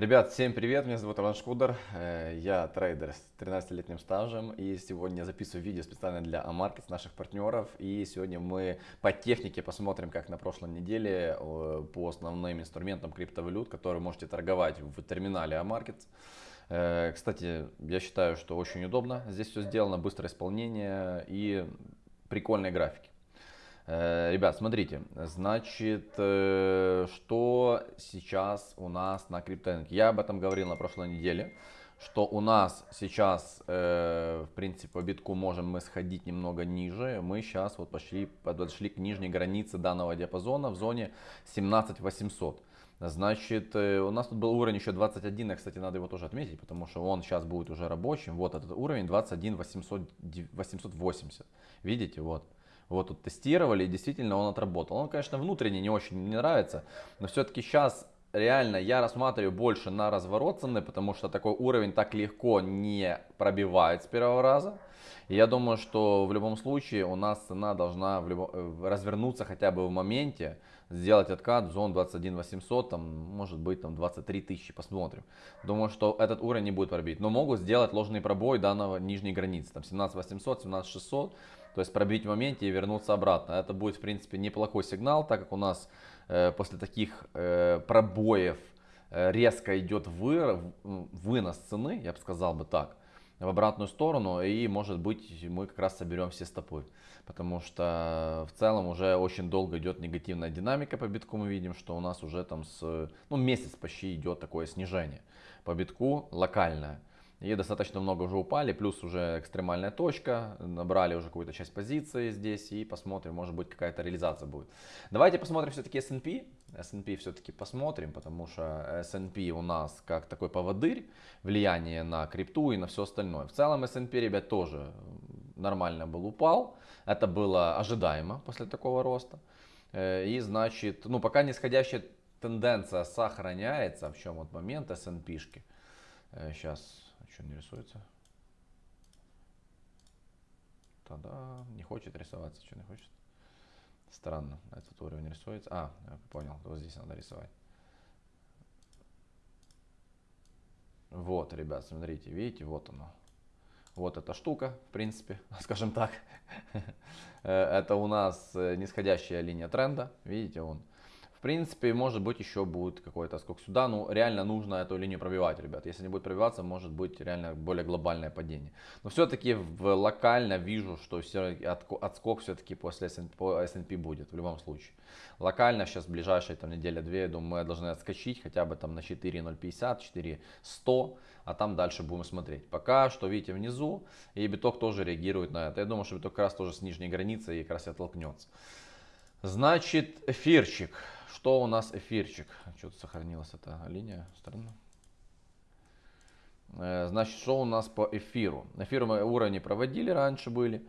Ребят, всем привет, меня зовут Иван Шкудер, э, я трейдер с 13-летним стажем и сегодня записываю видео специально для AMarkets наших партнеров и сегодня мы по технике посмотрим, как на прошлой неделе э, по основным инструментам криптовалют, которые можете торговать в терминале AMarkets. Э, кстати, я считаю, что очень удобно, здесь все сделано, быстрое исполнение и прикольные графики. Э, ребят, смотрите, значит, э, что сейчас у нас на крипторынке? Я об этом говорил на прошлой неделе, что у нас сейчас, э, в принципе, по битку можем мы сходить немного ниже. Мы сейчас вот пошли, подошли к нижней границе данного диапазона в зоне 17800. Значит, у нас тут был уровень еще 21, и, кстати, надо его тоже отметить, потому что он сейчас будет уже рабочим. Вот этот уровень 21 800, 880. Видите, вот. Вот тут тестировали, и действительно он отработал. Он, конечно, внутренне не очень мне нравится, но все-таки сейчас реально я рассматриваю больше на разворот цены, потому что такой уровень так легко не пробивает с первого раза. И я думаю, что в любом случае у нас цена должна в любом, э, развернуться хотя бы в моменте, сделать откат в зон 21 800, там, может быть там 23 тысячи, посмотрим. Думаю, что этот уровень не будет пробить, но могут сделать ложный пробой данного нижней границы, там 17 800, 17 600, то есть пробить в моменте и вернуться обратно. Это будет, в принципе, неплохой сигнал, так как у нас э, после таких э, пробоев э, резко идет вы, вынос цены, я бы сказал бы так, в обратную сторону. И, может быть, мы как раз соберем все стопы. Потому что в целом уже очень долго идет негативная динамика по битку. Мы видим, что у нас уже там с ну, месяц почти идет такое снижение по битку локальное. И достаточно много уже упали, плюс уже экстремальная точка, набрали уже какую-то часть позиции здесь и посмотрим, может быть какая-то реализация будет. Давайте посмотрим все-таки S&P. S&P все-таки посмотрим, потому что S&P у нас как такой поводырь, влияние на крипту и на все остальное. В целом S&P, ребят, тоже нормально был упал. Это было ожидаемо после такого роста. Э, и значит, ну пока нисходящая тенденция сохраняется, в чем вот момент S&P-шки. Сейчас э, что не рисуется? Тогда не хочет рисоваться, что не хочет. Странно, этот уровень рисуется. А, я понял, вот здесь надо рисовать. Вот, ребят, смотрите, видите, вот оно. Вот эта штука, в принципе, скажем так. Э, это у нас э, нисходящая линия тренда. Видите, он в принципе, может быть, еще будет какой-то скок сюда. Ну, реально нужно эту линию пробивать, ребят. Если не будет пробиваться, может быть реально более глобальное падение. Но все-таки локально вижу, что все, отскок все-таки после S&P будет в любом случае. Локально сейчас ближайшие там неделя-две, я думаю, мы должны отскочить хотя бы там на 4.050, 4.100, а там дальше будем смотреть. Пока что, видите, внизу, и биток тоже реагирует на это. Я думаю, что биток как раз тоже с нижней границы и как раз и оттолкнется. Значит, эфирчик. Что у нас эфирчик? Что-то сохранилась эта линия. Странно. Э, значит, что у нас по эфиру? Эфир мы уровни проводили раньше были.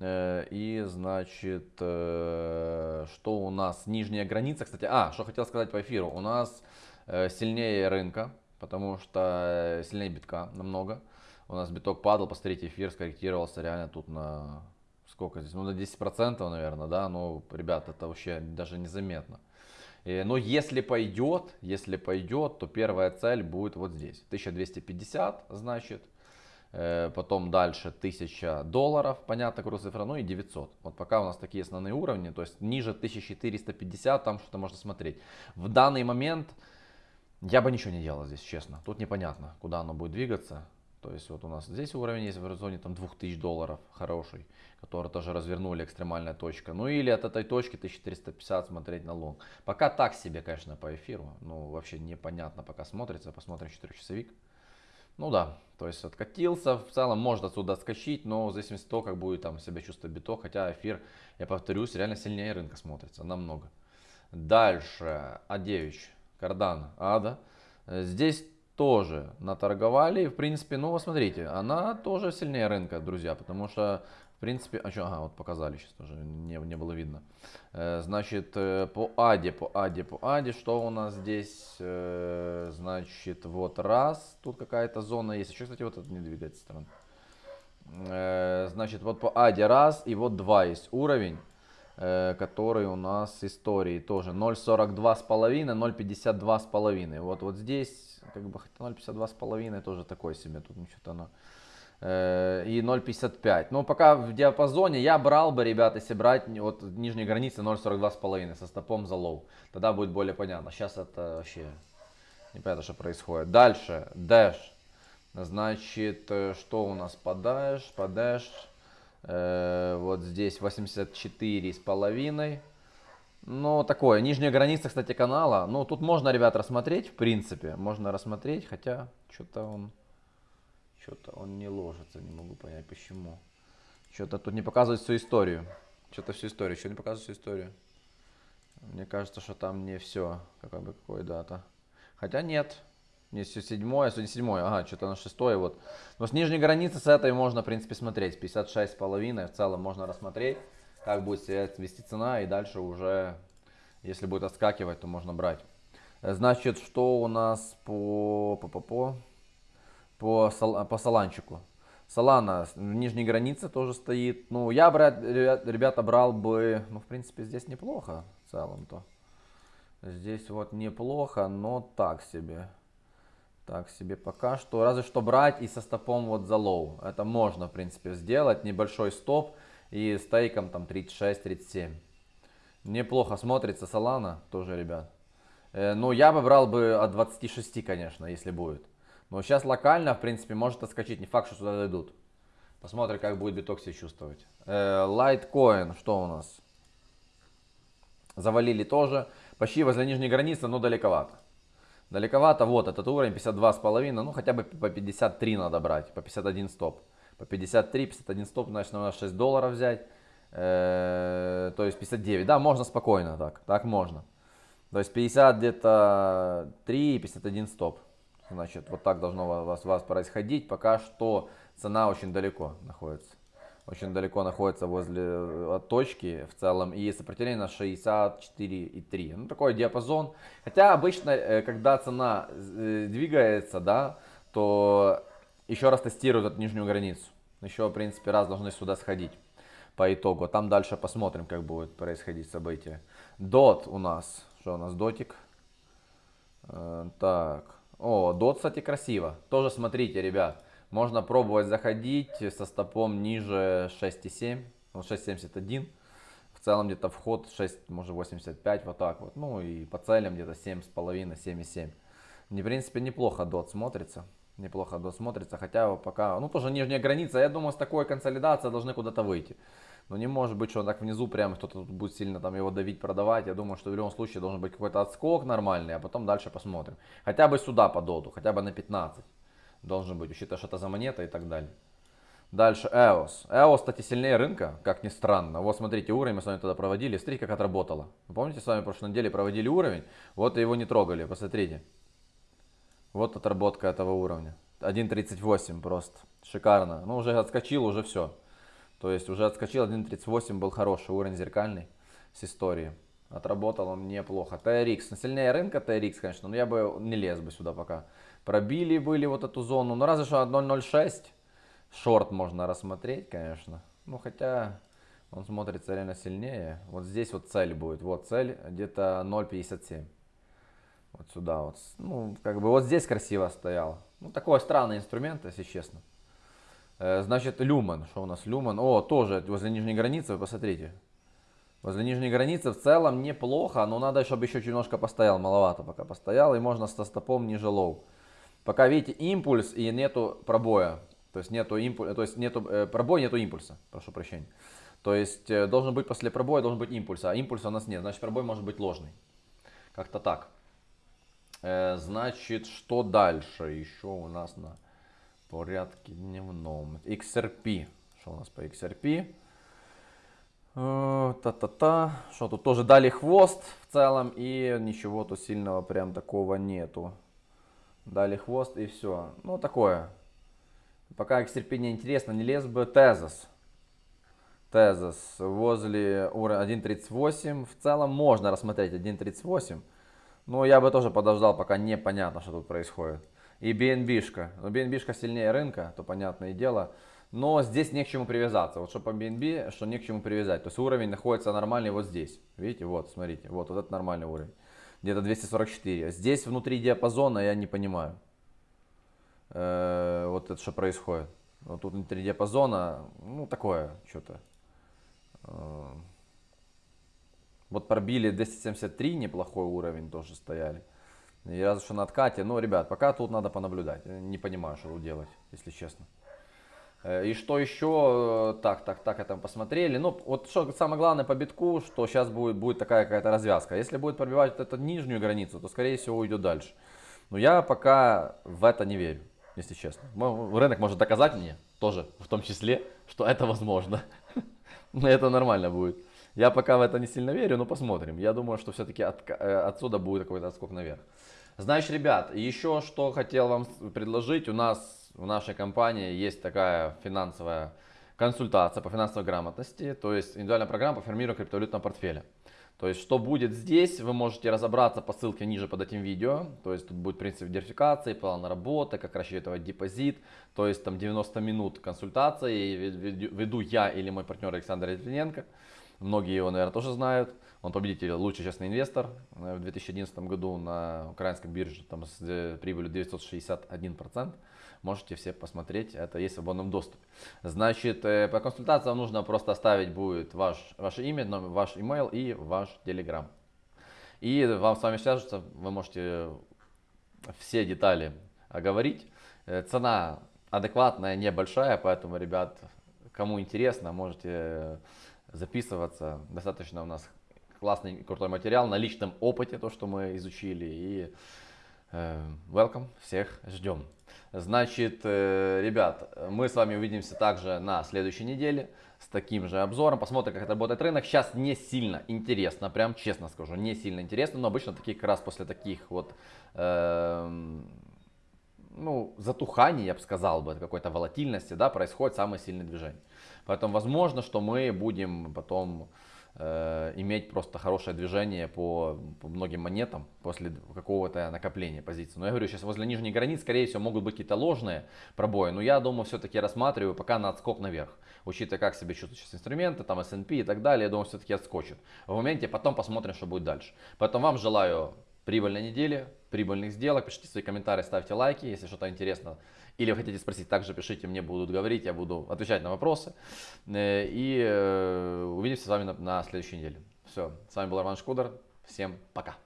Э, и, значит, э, что у нас? Нижняя граница, кстати. А, что хотел сказать по эфиру. У нас сильнее рынка, потому что сильнее битка намного. У нас биток падал, посмотрите, эфир скорректировался реально тут на сколько здесь? Ну, на 10%, наверное, да. Ну, ребят, это вообще даже незаметно. Э, но если пойдет, если пойдет, то первая цель будет вот здесь. 1250, значит. Э, потом дальше 1000 долларов, понятно, курс цифра, ну и 900. Вот пока у нас такие основные уровни, то есть ниже 1450, там что-то можно смотреть. В данный момент я бы ничего не делал здесь, честно. Тут непонятно, куда оно будет двигаться. То есть вот у нас здесь уровень есть в районе там 2000 долларов хороший, который тоже развернули экстремальная точка. Ну или от этой точки 1450 смотреть на лонг. Пока так себе, конечно, по эфиру. Ну вообще непонятно пока смотрится. Посмотрим 4-часовик. Ну да, то есть откатился, в целом может отсюда отскочить, но в зависимости от того, как будет там себя чувствовать биток, хотя эфир, я повторюсь, реально сильнее рынка смотрится, намного. Дальше, А9, кардан, ада. Здесь тоже наторговали. В принципе, ну, смотрите, она тоже сильнее рынка, друзья, потому что, в принципе, а что, ага, вот показали сейчас тоже, не, не было видно. Э, значит, э, по Аде, по Аде, по Аде, что у нас здесь, э, значит, вот раз, тут какая-то зона есть. Еще, кстати, вот это не двигается сторона. Значит, вот по Аде раз и вот два есть уровень. Э, который у нас с историей тоже 0.42 с половиной, 0.52 с половиной. Вот, вот здесь, как бы, хотя 0.52 с половиной тоже такой себе, тут ничего-то оно э, и 0.55. Но пока в диапазоне я брал бы, ребят, если брать вот нижней границы 0.42,5 со стопом за low. Тогда будет более понятно. Сейчас это вообще непонятно, что происходит. Дальше, Dash. Значит, э, что у нас по dash? По dash э, вот здесь 84 с половиной. Ну, такое, нижняя граница, кстати, канала. Ну, тут можно, ребят, рассмотреть, в принципе. Можно рассмотреть, хотя что-то он... Что-то он не ложится, не могу понять почему. Что-то тут не показывает всю историю. Что-то всю историю, что не показывает всю историю. Мне кажется, что там не все. Какой бы какой дата. Хотя нет. Не седьмое, сегодня седьмое. Ага, что-то на шестое вот. Но с нижней границы с этой можно, в принципе, смотреть. 56,5 в целом можно рассмотреть. Как будет себя вести цена. И дальше уже, если будет отскакивать, то можно брать. Значит, что у нас по... по, по, по по, по Соланчику. Солана в нижней границе тоже стоит. Ну, я, брать, ребята, брал бы, ну, в принципе, здесь неплохо в целом-то. Здесь вот неплохо, но так себе. Так себе пока что. Разве что брать и со стопом вот за low. Это можно, в принципе, сделать. Небольшой стоп и с тейком там 36-37. Неплохо смотрится Солана тоже, ребят. Э, ну, я бы брал бы от 26, конечно, если будет. Но сейчас локально, в принципе, может отскочить. Не факт, что сюда дойдут. Посмотрим, как будет биток себя чувствовать. Лайткоин, э, что у нас? Завалили тоже. Почти возле нижней границы, но далековато. Далековато, вот этот уровень 52,5, ну хотя бы по 53 надо брать, по 51 стоп. По 53, 51 стоп, значит надо 6 долларов взять. Э, то есть 59, да, можно спокойно так, так можно. То есть 50 где-то 3 и 51 стоп. Значит, вот так должно у вас, у вас происходить. Пока что цена очень далеко находится. Очень далеко находится возле э, точки в целом. И сопротивление на 64,3. Ну, такой диапазон. Хотя обычно, э, когда цена э, двигается, да, то еще раз тестируют эту нижнюю границу. Еще, в принципе, раз должны сюда сходить по итогу. Там дальше посмотрим, как будет происходить событие. Дот у нас. Что у нас? Дотик. Так. О, дот, кстати, красиво. Тоже смотрите, ребят. Можно пробовать заходить со стопом ниже 6,7. 6,71. В целом где-то вход 6, может 85, вот так вот. Ну и по целям где-то 7,5, 7,7. Не, в принципе, неплохо дот смотрится. Неплохо дот смотрится, хотя пока, ну тоже нижняя граница. Я думаю, с такой консолидацией должны куда-то выйти. Но не может быть, что он так внизу прям кто-то будет сильно там его давить, продавать. Я думаю, что в любом случае должен быть какой-то отскок нормальный, а потом дальше посмотрим. Хотя бы сюда по доту, хотя бы на 15 должен быть, учитывая, что это за монета и так далее. Дальше EOS. EOS, кстати, сильнее рынка, как ни странно. Вот смотрите, уровень мы с вами тогда проводили. Смотрите, как отработало. Вы помните, с вами в прошлой неделе проводили уровень, вот его не трогали, посмотрите. Вот отработка этого уровня. 1.38 просто. Шикарно. Ну, уже отскочил, уже все. То есть уже отскочил 1.38, был хороший уровень зеркальный с истории. Отработал он неплохо. TRX, ну, сильнее рынка TRX, конечно, но я бы не лез бы сюда пока. Пробили были вот эту зону, ну разве что 1.06. Шорт можно рассмотреть, конечно. Ну хотя он смотрится реально сильнее. Вот здесь вот цель будет. Вот цель где-то 0.57. Вот сюда вот. Ну, как бы вот здесь красиво стоял. Ну, такой странный инструмент, если честно. Э, значит, люмен. Что у нас люмен? О, тоже возле нижней границы, вы посмотрите. Возле нижней границы в целом неплохо, но надо, чтобы еще немножко постоял, маловато пока постоял, и можно со стопом ниже low. Пока видите импульс и нету пробоя, то есть нету импульса, то есть нету э, пробоя, нету импульса, прошу прощения. То есть э, должен быть после пробоя должен быть импульс, а импульса у нас нет, значит пробой может быть ложный. Как-то так. Э, значит, что дальше еще у нас на порядке дневном. XRP. Что у нас по XRP? Э, та-та-та. Что тут тоже дали хвост в целом и ничего тут сильного прям такого нету. Дали хвост и все. Ну такое. Пока не интересно, не лез бы Тезос. Тезос возле уровня 1.38. В целом можно рассмотреть 1.38. Но я бы тоже подождал, пока непонятно, что тут происходит. И BNB-шка. Но BNB-шка сильнее рынка, то понятное дело. но здесь не к чему привязаться. Вот что по BNB, что не к чему привязать. То есть уровень находится нормальный вот здесь. Видите, вот, смотрите, вот, вот это нормальный уровень. Где-то 244. Здесь внутри диапазона я не понимаю. Э, вот это что происходит. Вот тут внутри диапазона, ну такое что-то. Э, вот пробили 273, неплохой уровень тоже стояли. И разве что на откате. Но, ребят, пока тут надо понаблюдать. Не понимаю, что делать, если честно. Э, и что еще, так, так, так, это посмотрели. Ну, вот что самое главное по битку, что сейчас будет, будет такая какая-то развязка. Если будет пробивать вот эту нижнюю границу, то, скорее всего, уйдет дальше. Но я пока в это не верю, если честно. Рынок может доказать мне тоже, в том числе, что это возможно. Но это нормально будет. Я пока в это не сильно верю, но посмотрим. Я думаю, что все-таки от, э, отсюда будет какой-то отскок наверх. Значит, ребят, еще что хотел вам предложить. У нас в нашей компании есть такая финансовая консультация по финансовой грамотности, то есть индивидуальная программа по формированию криптовалютного портфеля. То есть, что будет здесь, вы можете разобраться по ссылке ниже под этим видео. То есть, тут будет принцип верификации, план работы, как рассчитывать депозит. То есть, там 90 минут консультации. Веду я или мой партнер Александр Литвиненко. Многие его, наверное, тоже знают. Он победитель, лучший честный инвестор э, в 2011 году на украинской бирже там, с э, прибылью 961%. Можете все посмотреть, это есть в свободном доступе. Значит, э, по консультациям нужно просто оставить будет ваш, ваше имя, ваш email и ваш телеграм. И вам с вами свяжутся, вы можете все детали оговорить. Цена адекватная, небольшая, поэтому, ребят, кому интересно, можете записываться. Достаточно у нас классный крутой материал на личном опыте, то, что мы изучили. И э, welcome, всех ждем. Значит, э, ребят, мы с вами увидимся также на следующей неделе с таким же обзором. Посмотрим, как работает рынок. Сейчас не сильно интересно, прям честно скажу, не сильно интересно, но обычно такие как раз после таких вот э, ну, затуханий, я бы сказал бы, какой-то волатильности, да, происходит самое сильное движение. Поэтому возможно, что мы будем потом иметь просто хорошее движение по, по многим монетам после какого-то накопления позиций. Но я говорю, сейчас возле нижней границ, скорее всего, могут быть какие-то ложные пробои, но я думаю, все-таки рассматриваю пока на отскок наверх. Учитывая, как себя чувствуют сейчас инструменты, там S&P и так далее, я думаю, все-таки отскочит. В моменте потом посмотрим, что будет дальше. Поэтому вам желаю прибыльной недели, прибыльных сделок. Пишите свои комментарии, ставьте лайки, если что-то интересно. Или вы хотите спросить, также пишите, мне будут говорить, я буду отвечать на вопросы. Э, и э, увидимся с вами на, следующей неделе. Все, с вами был Роман Шкудер. Всем пока.